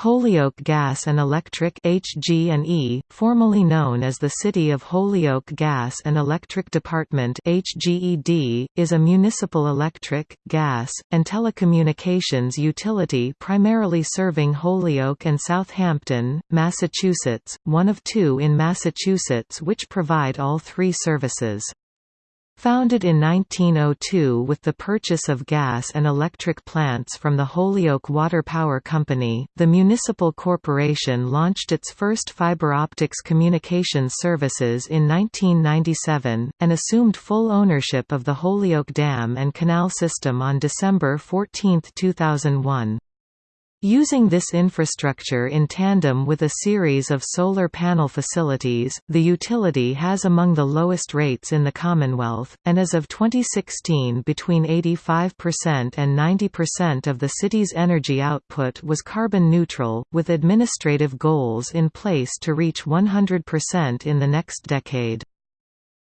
Holyoke Gas and Electric HG&E, formerly known as the City of Holyoke Gas and Electric Department HGED, is a municipal electric, gas, and telecommunications utility primarily serving Holyoke and Southampton, Massachusetts, one of two in Massachusetts which provide all three services. Founded in 1902 with the purchase of gas and electric plants from the Holyoke Water Power Company, the municipal corporation launched its first fiber optics communications services in 1997, and assumed full ownership of the Holyoke Dam and Canal System on December 14, 2001. Using this infrastructure in tandem with a series of solar panel facilities, the utility has among the lowest rates in the Commonwealth, and as of 2016 between 85% and 90% of the city's energy output was carbon neutral, with administrative goals in place to reach 100% in the next decade.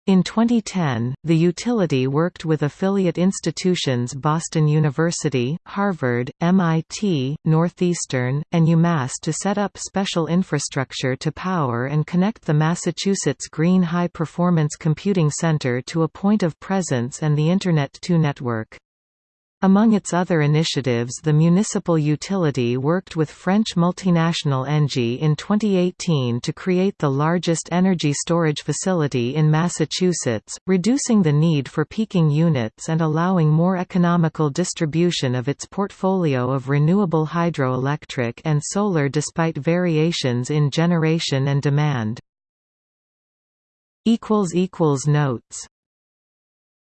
In 2010, the utility worked with affiliate institutions Boston University, Harvard, MIT, Northeastern, and UMass to set up special infrastructure to power and connect the Massachusetts Green High Performance Computing Center to a point of presence and the Internet 2 network. Among its other initiatives the municipal utility worked with French multinational Engie in 2018 to create the largest energy storage facility in Massachusetts, reducing the need for peaking units and allowing more economical distribution of its portfolio of renewable hydroelectric and solar despite variations in generation and demand. Notes